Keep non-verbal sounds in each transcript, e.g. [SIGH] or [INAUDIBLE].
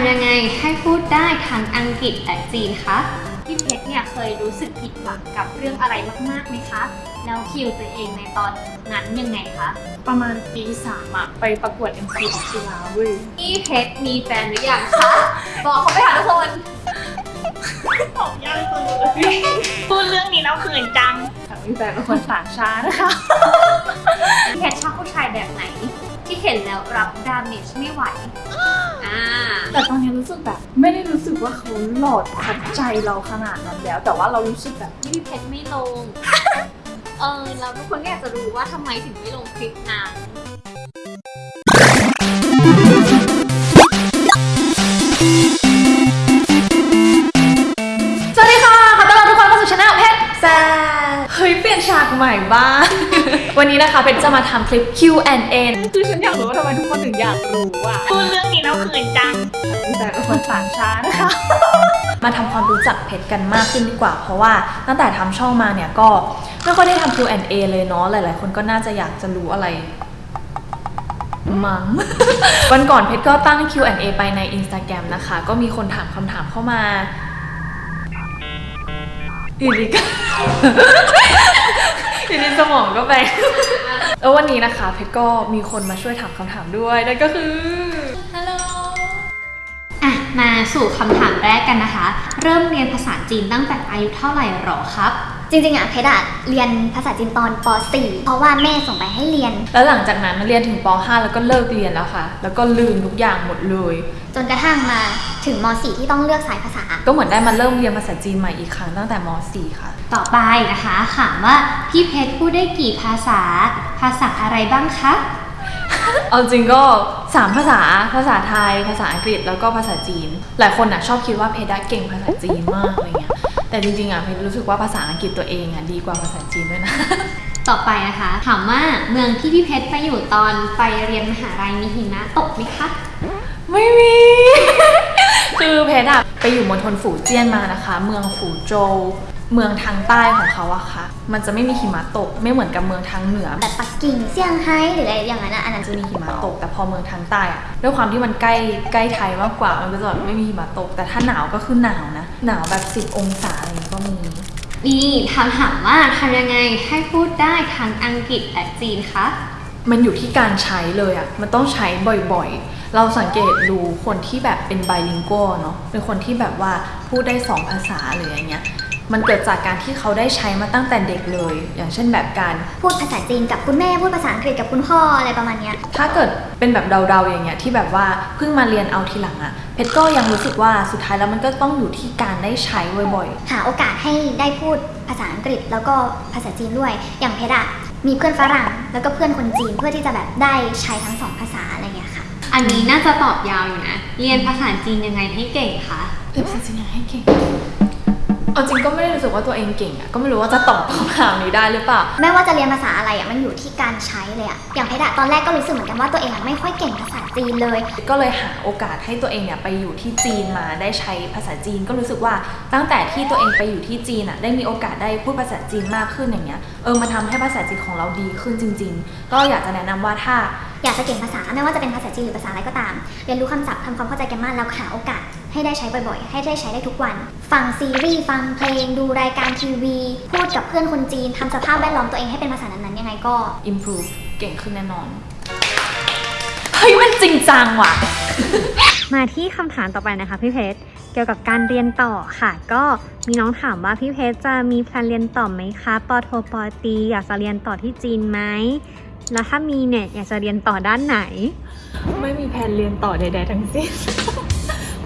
ำยังไงให้พูดได้ทั้งอังกฤษและจีนคะพี่เพชรเนี่ยเคยรู้สึกผิดหวังกับเรื่องอะไรมากๆไหมคะแล้วคิวตัวเองในตอนนั้นยังไงคะประมาณปีสามอะไปประกวด MC ของจุฬาเว้ยพี่เพชรมีแฟนหรือยังคะ บอกเขาไปหาทุกคนตอบยากสุดพูดเรื่องนี้แล้วเขินจัง แต่มีแฟนเป็นคนต่างชาตินะคะพี่เพชรชอบผู้ชายแบบไหน ที่เห็นแล้วรับดาเมจไม่ไหวอ่าแต่ตอนนี้รู้สึกแบบ ไม่ได้รู้สึกว่าเขาหลอดขัดใจเราขนาดนั้นแล้ว แต่ว่าเรารู้สึกแบบที่พี่เพชรไม่ลงเออเราทุกคนก็อยากจะรู้ว่าทำไมถึงไม่ลงคลิปนาน เฮ้ยเปลี่ยนฉากใหม่บ้าง วันนี้นะคะเพชรจะมาทำคลิป Q&A คือฉันอยากรู้ว่าทำไมทุกคนถึงอยากรู้อะพูดเรื่องนี้แล้วเขินจังมีแต่เป็นคนต่างชาตินะคะมาทำความรู้จักเพชรกันมากขึ้นดีกว่า เพราะว่าตั้งแต่ทำช่องมาเนี่ยก็ไม่ค่อยได้ทำ Q&A เลยเนาะหลาย ๆ คนก็น่าจะอยากจะรู้อะไรมัง้งวันก่อนเพชรก็ตั้ง Q&A ไปใน Instagram นะคะ ก็มีคนถามคำถามเข้ามาอยู่ดีก็ ทีนี้สมองก็ไปแล้ววันนี้นะคะเพชรก็มีคนมาช่วยถามคำถามด้วยนั่นก็คือฮัลโหลอะมาสู่คำถามแรกกันนะคะ เริ่มเรียนภาษาจีนตั้งแต่อายุเท่าไหร่หรอครับ จริงๆอะเพชรอะเรียนภาษาจีนตอนป .4 เพราะว่าแม่ส่งไปให้เรียน แล้วหลังจากนั้นเรียนถึงป .5 แล้วก็เลิกเรียนแล้วค่ะ แล้วก็ลืมทุกอย่างหมดเลย จนกระทั่งมาถึงม .4 ที่ต้องเลือกสายภาษา ก็เหมือนได้มาเริ่มเรียนภาษาจีนใหม่อีกครั้งตั้งแต่ม .4 ค่ะ ต่อไปนะคะถามว่าพี่เพชรพูดได้กี่ภาษา ภาษาอะไรบ้างคะ เอาจริงก็ 3 ภาษา ภาษาไทย ภาษาอังกฤษ แล้วก็ภาษาจีน หลายคนอะชอบคิดว่าเพชรอะเก่งภาษาจีนมากอะไรเงี้ย แต่จริงๆอะเพชรรู้สึกว่าภาษาอังกฤษตัวเองอะดีกว่าภาษาจีนด้วยนะ ต่อไปนะคะ ถามว่าเมืองที่พี่เพชรไปอยู่ตอนไปเรียนมหาลัยมีหิมะตกไหมคะ ไม่มี คือเพชรอะไปอยู่มณฑลฝูเจี้ยนมานะคะ เมืองฝูโจว เมืองทางใต้ของเขาอะค่ะ มันจะไม่มีหิมะตก ไม่เหมือนกับเมืองทางเหนือ แบบปักกิ่งเซี่ยงไฮ้หรืออะไรอย่างนั้นอะอันนั้นจะมีหิมะตก แต่พอเมืองทางใต้อะด้วยความที่มันใกล้ใกล้ไทยมากกว่า มันก็จะแบบไม่มีหิมะตก แต่ถ้าหนาวก็คือหนาวนะ หนาวแบบ 10 องศาอะไรอย่างงี้ก็มีนี่ถามถามว่าทำยังไงให้พูดได้ทั้งอังกฤษและจีนคะมันอยู่ที่การใช้เลยอะมันต้องใช้บ่อยๆ เราสังเกตดูคนที่แบบเป็นไบลิงโกเนาะเป็นคนที่แบบว่าพูดได้สองภาษาหรืออย่างเงี้ย มันเกิดจากการที่เขาได้ใช้มาตั้งแต่เด็กเลย อย่างเช่นแบบการ พูดภาษาจีนกับคุณแม่พูดภาษาอังกฤษกับคุณพ่ออะไรประมาณเนี้ยถ้าเกิดเป็นแบบเดาๆอย่างเงี้ยที่แบบว่าเพิ่งมาเรียนเอาทีหลังอะเพชรก็ยังรู้สึกว่าสุดท้ายแล้วมันก็ต้องอยู่ที่การได้ใช้บ่อยหาโอกาสให้ได้พูดภาษาอังกฤษแล้วก็ภาษาจีนด้วย อย่างเพชรอะมีเพื่อนฝรั่งแล้วก็เพื่อนคนจีนเพื่อที่จะแบบได้ใช้ทั้งสองภาษาอะไรเงี้ยค่ะ อันนี้น่าจะตอบยาวอยู่นะ เรียนภาษาจีนยังไงให้เก่งคะ ๆเรียนภาษาจีนยังให้เก่ง เอาจริงก็ไม่ได้รู้สึกว่าตัวเองเก่งอะก็ไม่รู้ว่าจะตอบคำถามนี้ได้หรือเปล่า ไม่ว่าจะเรียนภาษาอะไรอะมันอยู่ที่การใช้เลยอะอย่างเพชรอะตอนแรกก็รู้สึกเหมือนกันว่าตัวเองอะไม่ค่อยเก่งภาษาจีนเลย ก็เลยหาโอกาสให้ตัวเองเนี่ยไปอยู่ที่จีนมาได้ใช้ภาษาจีน ก็รู้สึกว่าตั้งแต่ที่ตัวเองไปอยู่ที่จีนอะได้มีโอกาสได้พูดภาษาจีนมากขึ้นอย่างเงี้ย เออมาทำให้ภาษาจีนของเราดีขึ้นจริง ๆ ก็อยากจะแนะนำว่าถ้าอยากจะเก่งภาษาไม่ว่าจะเป็นภาษาจีนหรือภาษาอะไรก็ตาม เรียนรู้คำศัพท์ทำความเข้าใจกันมากแล้วหาโอกาส ให้ได้ใช้บ่อยๆ ให้ได้ใช้ได้ทุกวัน ฟังซีรีส์ฟังเพลง ดูรายการทีวี พูดกับเพื่อนคนจีนทำสภาพแวดล้อมตัวเองให้เป็นภาษานั้นๆยังไงก็ improve เก่งขึ้นแน่นอน เฮ้ย มันจริงจังว่ะ มาที่คำถามต่อไปนะคะพี่เพชรเกี่ยวกับการเรียนต่อค่ะ ก็มีน้องถามว่าพี่เพชรจะมีแพลนเรียนต่อไหมคะปอโทปอตรีอยากจะเรียนต่อที่จีนไหมแล้วถ้ามีเนี่ยอยากจะเรียนต่อด้านไหน ไม่มีแผนเรียนต่อใดๆทั้งสิ้น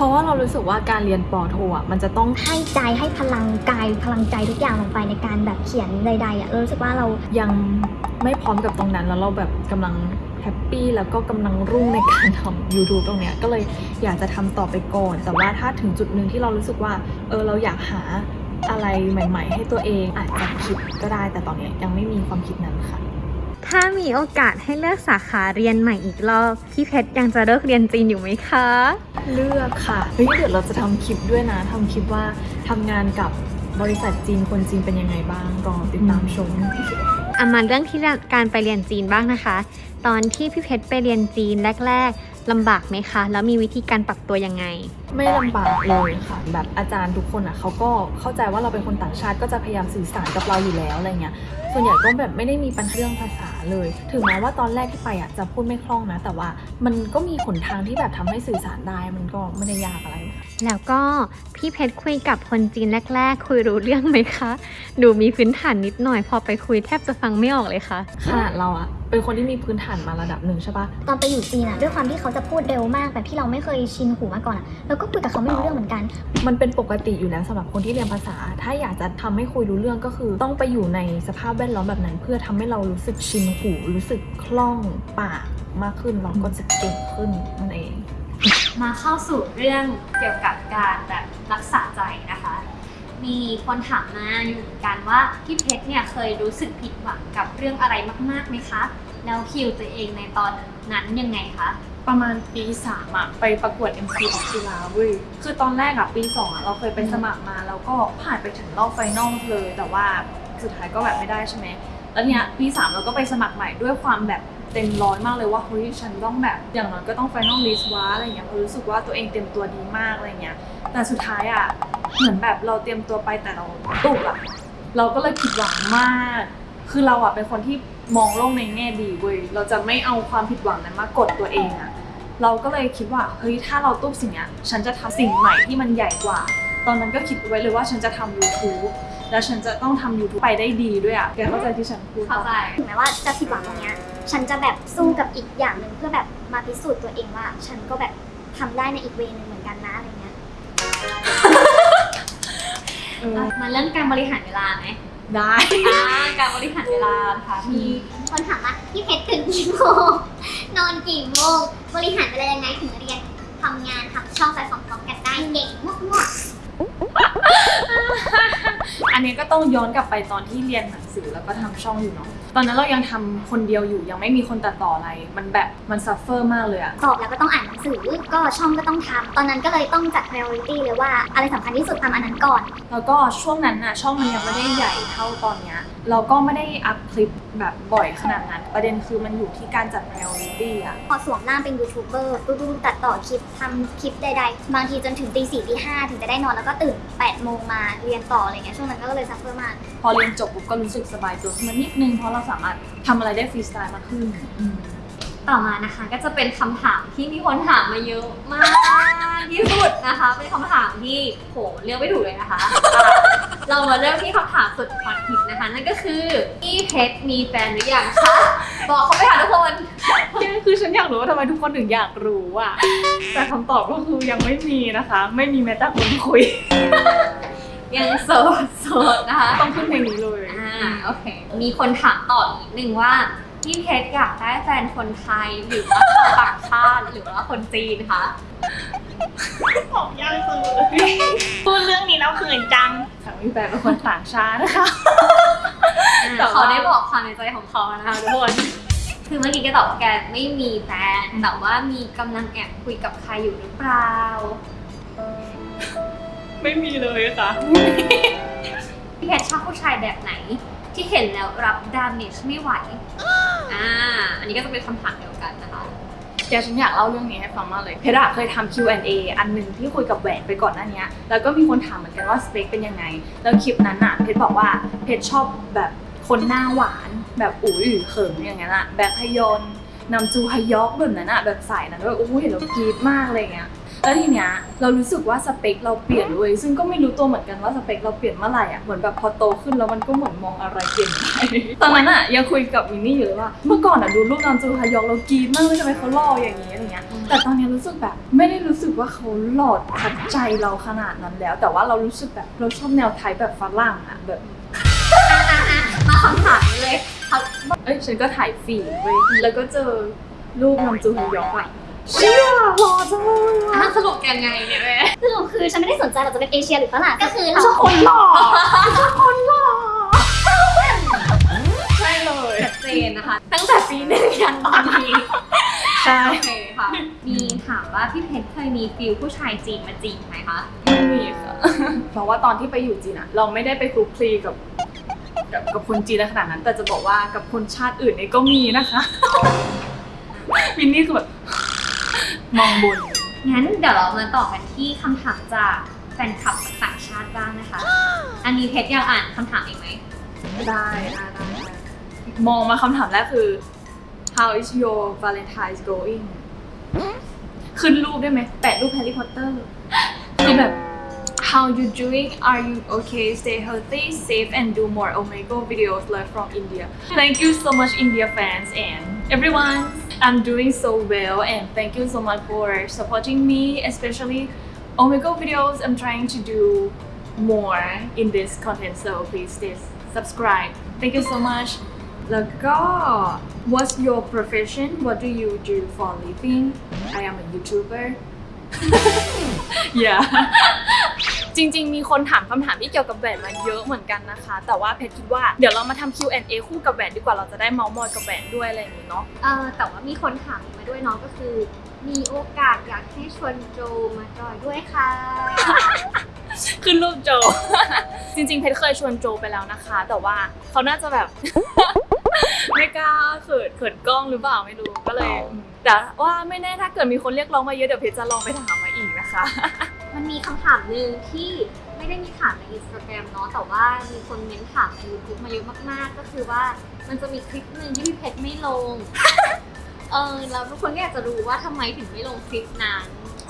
เพราะว่าเรารู้สึกว่าการเรียนปอโทอะมันจะต้องให้ใจให้พลังกายพลังใจทุกอย่างลงไปในการแบบเขียนใดๆอะเรารู้สึกว่าเรายังไม่พร้อมกับตรงนั้นแล้วเราแบบกำลังhappy แล้วก็กำลังรุ่งในการทำ YouTube ตรงเนี้ยก็เลยอยากจะทำต่อไปก่อน แต่ว่าถ้าถึงจุดหนึ่งที่เรารู้สึกว่าเออเราอยากหาอะไรใหม่ ๆ ให้ตัวเองอาจจะคิดก็ได้แต่ตอนเนี้ยยังไม่มีความคิดนั้นค่ะ ถ้ามีโอกาสให้เลือกสาขาเรียนใหม่อีกรอบ พี่เพชรยังจะเลือกเรียนจีนอยู่ไหมคะ เลือกค่ะเฮ้ยเดี๋ยวเราจะทำคลิปด้วยนะทำคลิปว่าทำงานกับบริษัทจีนคนจีนเป็นยังไงบ้างรอติดตามชม อามาเรื่องที่การไปเรียนจีนบ้างนะคะ ตอนที่พี่เพชรไปเรียนจีนแรกลำบากไหมคะ แล้วมีวิธีการปรับตัวยังไง ไม่ลำบากเลยค่ะ แบบอาจารย์ทุกคนอะเขาก็เข้าใจว่าเราเป็นคนต่างชาติก็จะพยายามสื่อสารกับเราอยู่แล้วอะไรเงี้ยส่วนใหญ่ก็แบบไม่ได้มีปัญหาเรื่องภาษาเลย ถึงแม้ว่าตอนแรกที่ไปอะจะพูดไม่คล่องนะ แต่ว่ามันก็มีหนทางที่แบบทำให้สื่อสารได้มันก็ไม่ได้ยากอะไร แล้วก็พี่เพชรคุยกับคนจีนแรก ๆ คุยรู้เรื่องไหมคะ ดูมีพื้นฐานนิดหน่อย พอไปคุยแทบจะฟังไม่ออกเลยค่ะขนาดเราอะเป็นคนที่มีพื้นฐานมาระดับหนึ่งใช่ปะตอนไปอยู่จีนอะด้วยความที่เขาจะพูดเร็วมากแบบที่เราไม่เคยชินหูมาก่อนอะเราก็คุยกับเขาไม่รู้เรื่องเหมือนกัน มันเป็นปกติอยู่แล้วสำหรับคนที่เรียนภาษา ถ้าอยากจะทำให้คุยรู้เรื่องก็คือ ต้องไปอยู่ในสภาพแวดล้อมแบบนั้น เพื่อทำให้เรารู้สึกชินหูรู้สึกคล่องปากมากขึ้นเราก็จะเก่งขึ้นนั่นเอง มาเข้าสู่เรื่องเกี่ยวกับการแบบรักษาใจนะคะ มีคนถามมาอยู่เหมือนกันว่าพี่เพชรเนี่ยเคยรู้สึกผิดหวังกับเรื่องอะไรมากๆไหมคะ แล้วคิวตัวเองในตอนนั้นยังไงคะ ประมาณปีสามอะไปประกวด MC ของจุฬาเว้ยคือตอนแรกอะปีสองอะเราเคยไปสมัครมา แล้วก็ผ่านไปถึงรอบ final เลย แต่ว่าสุดท้ายก็แบบไม่ได้ใช่ไหมแล้วเนี่ยปีสามเราก็ไปสมัครใหม่ด้วยความแบบเต็มร้อยมากเลยว่าเฮ้ยฉันต้องแบบอย่างน้อยก็ต้อง finalist วะอะไรเงี้ยเพราะรู้สึกว่าตัวเองเตรียมตัวดีมากอะไรเงี้ย แต่สุดท้ายอะเหมือนแบบเราเตรียมตัวไปแต่เราตุ้บอะเราก็เลยผิดหวังมาก คือเราอะเป็นคนที่ มองโลกในแง่ดีเว้ยเราจะไม่เอาความผิดหวังนั้นมากดตัวเองอะเราก็เลยคิดว่าเฮ้ยถ้าเราตุ้บสิ่งเนี้ยฉันจะทำสิ่งใหม่ที่มันใหญ่กว่า ตอนนั้นก็คิดไว้เลยว่าฉันจะทำ YouTube แล้วฉันจะต้องทำ YouTube ไปได้ดีด้วยอะแกเข้าใจที่ฉันพูดปะเข้าใจถึงแม้ว่าจะผิดหวังตรงเนี้ยฉันจะแบบสู้กับอีกอย่างหนึ่งเพื่อแบบมาพิสูจน์ตัวเองว่า ฉันก็แบบทำได้ในอีกเวย์หนึงเหมือนกันนะอะไรเงี้ยเออมาเรื่องการบริหารเวลาไหม ได้อ่าการบริหารเวลานะคะมีคนถามว่าพี่เพชรตื่นกี่โมงนอนกี่โมงบริหารเวลายังไงถึงเรียนทำงานทำช่องไปพร้อมๆกันได้เก่งมากๆอันนี้ก็ต้องย้อนกลับไปตอนที่เรียนหนังสือแล้วก็ทำช่องอยู่เนาะ ตอนนั้นเรายังทำคนเดียวอยู่ยังไม่มีคนตัดต่ออะไร มันแบบมัน suffer มากเลยอะสอบแล้วก็ต้องอ่านหนังสือก็ช่องก็ต้องทำตอนนั้นก็เลยต้องจัด priority เลยว่าอะไรสำคัญที่สุดทำอันนั้นก่อน แล้วก็ช่วงนั้นน่ะช่องมันยังไม่ได้ใหญ่เท่าตอนเนี้ย เราก็ไม่ได้อัพคลิปแบบบ่อยขนาดนั้น ประเด็นคือมันอยู่ที่การจัด priority อะพอสวมร่างเป็นยูทูบเบอร์ดูๆตัดต่อคลิปทำคลิปใดๆ บางทีจนถึงตีสี่ตีห้าถึงจะได้นอนแล้วก็ตื่นแปดโมงมาเรียนต่ออะไรเงี้ยช่วงนั้นก็เลย suffer มาก พอเรียนจบปุ๊บก็รู้สึกสบายตัวขึ้นมานิดนึง เพราะเราสามารถทำอะไรได้ฟรีสไตล์มากขึ้นอืม ต่อมานะคะก็จะเป็นคำถามที่มีคนถามมาเยอะมากที่สุดนะคะ เป็นคำถามที่โหเลือกไม่ถูกเลยนะคะอะ เรามาเริ่มที่คำถามสุดฮอตฮิตนะคะ นั่นก็คือพี่เพชรมีแฟนหรือยังคะ บอกเขาไปค่ะทุกคนคือฉันอยากรู้ว่าทำไมทุกคนถึงอยากรู้อะแต่คำตอบก็คือยังไม่มีนะคะ ไม่มีแม้แต่คนคุย ยังโสดโสดนะคะ ต้องขึ้นเพลงนี้เลยอ่าโอเค มีคนถามต่ออีกหนึ่งว่าพี่เพชรอยากได้แฟนคนไทยหรือว่าชาวต่างชาติหรือว่าคนจีนคะ ตอบยากจังเลยพูดเรื่องนี้แล้วเขินจังสามีแฟนเป็นคนต่างชาตินะคะแต่ว่าเขาได้บอกความในใจของเขานะคะทุกคนคือเมื่อกี้แกตอบว่าแกไม่มีแฟนแต่ว่ามีกำลังแอบคุยกับใครอยู่หรือเปล่าไม่มีเลยค่ะพี่เพชรชอบผู้ชายแบบไหน ที่เห็นแล้วรับ damage ไม่ไหวอ่าอันนี้ก็จะเป็นคำถามเดียวกันนะคะ เดี๋ยวฉันอยากเล่าเรื่องนี้ให้ฟังมากเลย เพชรอะเคยทำ Q&A อันหนึ่งที่คุยกับแหวนไปก่อนหน้านี้แล้วก็มีคนถามเหมือนกันว่าสเปคเป็นยังไง แล้วคลิปนั้นอะเพชรบอกว่าเพชรชอบแบบคนหน้าหวาน แบบอุ้ยเขินอย่างนั้นอะแบบพยนต์นัมจูฮยอกแบบนั้นอะแบบใส่นั้นด้วยโอ้โหเห็นแล้วกรี๊ดมากเลยเงี้ย แล้วทีเนี้ยเรารู้สึกว่าสเปคเราเปลี่ยนเว้ยซึ่งก็ไม่รู้ตัวเหมือนกันว่าสเปคเราเปลี่ยนเมื่อไหร่อะเหมือนแบบพอโตขึ้นแล้วมันก็เหมือนมองอะไรเปลี่ยนไปตอนนั้นอะยังคุยกับมินนี่อยู่เลยว่า เมื่อก่อนอะดูรูปนัมจูฮยอกเรากรี๊ดมากเลยทำไมเขาหล่ออย่างนี้อะไรเงี้ยแต่ตอนเนี้ยรู้สึกแบบไม่ได้รู้สึกว่าเขาหล่อ touch ใจเราขนาดนั้นแล้ว แต่ว่าเรารู้สึกแบบเราชอบแนว type แบบฝรั่งอะแบบมาคำถามนี้เลยเขาเอ้ยฉันก็ไถ feed เว้ยแล้วก็เจอรูปนอนจูฮยองอะ เชี่ยหล่อจังเลยอะอะสรุปยังไงเนี่ยแม่สรุปคือฉันไม่ได้สนใจเราจะเป็นเอเชียหรือฝรั่งก็คือเราชอบคนหล่อชอบคนหล่อใช่เลยชัดเจนนะคะ ตั้งแต่ปีหนึ่งยันตอนนี้ใช่โอเคค่ะ มีถามว่าพี่เพชรเคยมีฟิลผู้ชายจีนมาจีบไหมคะไม่มีค่ะเพราะว่าตอนที่ไปอยู่จีนอะเราไม่ได้ไปคลุกคลีกับกับกับคนจีนขนาดนั้น แต่จะบอกว่ากับคนชาติอื่นเนี่ยก็มีนะคะวินนี่คือแบบ มองบน งั้นเดี๋ยวเรามาต่อกันที่คำถามจากแฟนคลับจากต่างชาติบ้างนะคะ อันนี้เพชรอยากอ่านคำถามเองไหม ได้ได้ได้มองมาคำถามแรกคือ how is your Valentine's going ขึ้นรูปได้ไหม แปะรูปแฮร์รี่พอตเตอร์คือแบบ how you doing are you okay stay healthy safe and do more Omegle videos live from India thank you so much India fans and everyone I'm doing so well and thank you so much for supporting me especially Omegle videos I'm trying to do more in this content so please stay subscribe thank you so much แล้วก็ what's your profession what do you do for living I am a YouTuber [LAUGHS] yeah [LAUGHS] จริง ๆ มีคนถามคำถามที่เกี่ยวกับแหวนมาเยอะเหมือนกันนะคะ แต่ว่าเพชรคิดว่าเดี๋ยวเรามาทำ Q&A คู่กับแหวนดีกว่าเราจะได้เมาส์มอยกับแหวนด้วยอะไรอย่างนี้เนาะเออแต่ว่ามีคนถามมาด้วยเน้องก็คือ มีโอกาสอยากให้ชวนโจมาจอยด้วยค่ะขึ้นรูปโจ จริง ๆ เพชรเคยชวนโจไปแล้วนะคะ แต่ว่าเขาน่าจะแบบ ไม่กล้าเขินเขินกล้องหรือเปล่าไม่รู้ก็เลยอืมแต่ว่าไม่แน่ถ้าเกิดมีคนเรียกร้องมาเยอะเดี๋ยวเพชรจะลองไปถามมาอีกนะคะ มันมีคำถามหนึ่งที่ไม่ได้มีถามในอินสตาแกรมเนาะแต่ว่ามีคนเม้นถามใน YouTube มาเยอะมากๆ ก็คือว่ามันจะมีคลิปหนึ่งที่พี่เพชรไม่ลง เออแล้วทุกคนก็อยากจะรู้ว่าทำไมถึงไม่ลงคลิปนั้น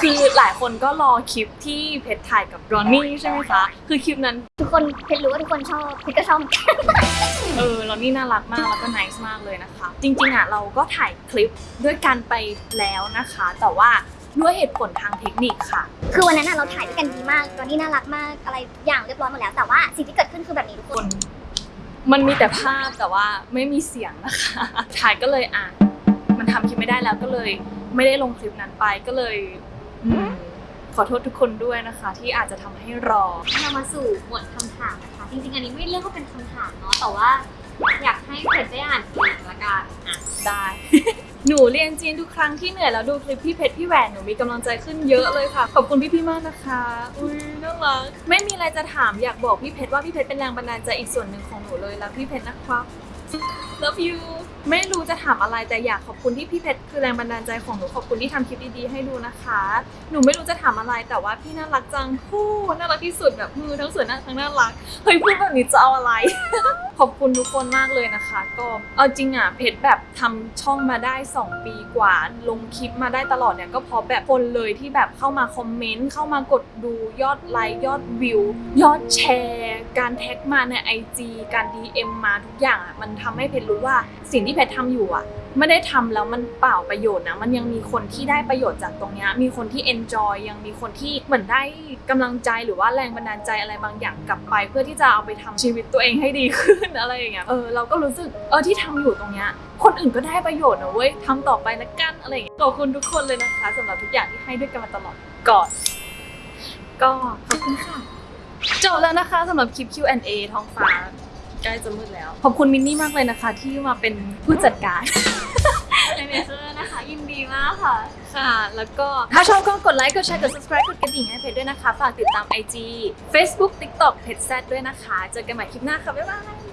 คือหลายคนก็รอคลิปที่เพชรถ่ายกับรอนนี่ใช่ไหมคะ คือคลิปนั้น ทุกคนเพชรรู้ว่าทุกคนชอบเพชรก็ชอบเหมือนกันเออรอนนี่น่ารักมากแล้วก็ nice มากเลยนะคะ จริงๆอะเราก็ถ่ายคลิปด้วยกันไปแล้วนะคะ แต่ว่า ด้วยเหตุผลทางเทคนิคค่ะ คือวันนั้นน่ะเราถ่ายด้วยกันดีมากตอนนี้น่ารักมากอะไรอย่างเรียบร้อยหมดแล้ว แต่ว่าสิ่งที่เกิดขึ้นคือแบบนี้ทุกคคนนมันมีแต่ภาพแต่ว่าไม่มีเสียงนะคะถ่ายก็เลยอะมันทำคลิปไม่ได้แล้วก็เลย ไม่ได้ลงคลิปนั้นไปก็เลยอืมขอโทษทุกคนด้วยนะคะ ที่อาจจะทำให้รอเรามาสู่หมวดคำถามนะคะจริงๆอันนี้ไม่เรียกว่าเป็นคำถามเนาะแต่ว่าอยากให้เพชรได้ หนูเรียนจีนทุกครั้งที่เหนื่อยแล้วดูคลิปพี่เพชรพี่แหวนหนูมีกำลังใจขึ้นเยอะเลยค่ะ ขอบคุณพี่พี่ๆมากนะคะอุ้ยน่ารักไม่มีอะไรจะถามอยากบอกพี่เพชรว่าพี่เพชรเป็นแรงบันดาลใจอีกส่วนหนึ่งของหนูเลยแล้วพี่เพชรนะครับ love you ไม่รู้จะถามอะไรแต่อยากขอบคุณที่พี่เพชรคือแรงบันดาลใจของหนูขอบคุณที่ทำคลิปดีๆให้ดูนะคะ หนูไม่รู้จะถามอะไรแต่ว่าพี่น่ารักจังฮู้น่ารักที่สุดแบบมือทั้งสวยน่าทั้งน่ารักเฮ้ยพูดแบบนี้จะเอาอะไรขอบคุณทุกคนมากเลยนะคะ ก็เอาจริงอะเพจแบบทำช่องมาได้ 2 ปีกว่า ลงคลิปมาได้ตลอดเนี่ยก็เพราะแบบคนเลยที่แบบเข้ามาคอมเมนต์เข้ามากดดูยอดไลค์ยอดวิว ยอดแชร์ การแท็กมาใน IG การ DM มาทุกอย่างอะมันทำให้เพจรู้ว่าสิ่งที่เพจทำอยู่อะ ไม่ได้ทำแล้วมันเปล่าประโยชน์นะมันยังมีคนที่ได้ประโยชน์จากตรงนี้มีคนที่ enjoy ยังมีคนที่เหมือนได้กำลังใจหรือว่าแรงบันดาลใจอะไรบางอย่างกลับไป เพื่อที่จะเอาไปทำชีวิตตัวเองให้ดีขึ้นอะไรอย่างเงี้ยเออเราก็รู้สึกเออที่ทำอยู่ตรงเนี้ยคนอื่นก็ได้ประโยชน์นะเว้ยทำต่อไปนะกันอะไรอย่างเงี้ยขอบคุณทุกคนเลยนะคะสำหรับทุกอย่างที่ให้ด้วยกันมาตลอดก่อนก็ขอบคุณค่ะจบแล้วนะคะสำหรับคลิป Q&A ท้องฟ้า ใกล้จะมืดแล้ว ขอบคุณมินนี่มากเลยนะคะ ที่มาเป็นผู้จัดการ manager นะคะ ยินดีมากค่ะ ค่ะ แล้วก็ถ้าชอบก็กดไลค์ กดแชร์ กด subscribe กดกระดิ่งให้เพจด้วยนะคะ ฝากติดตาม IG Facebook TikTok เพจแซดด้วยนะคะ เจอกันใหม่คลิปหน้าค่ะ บ๊ายบาย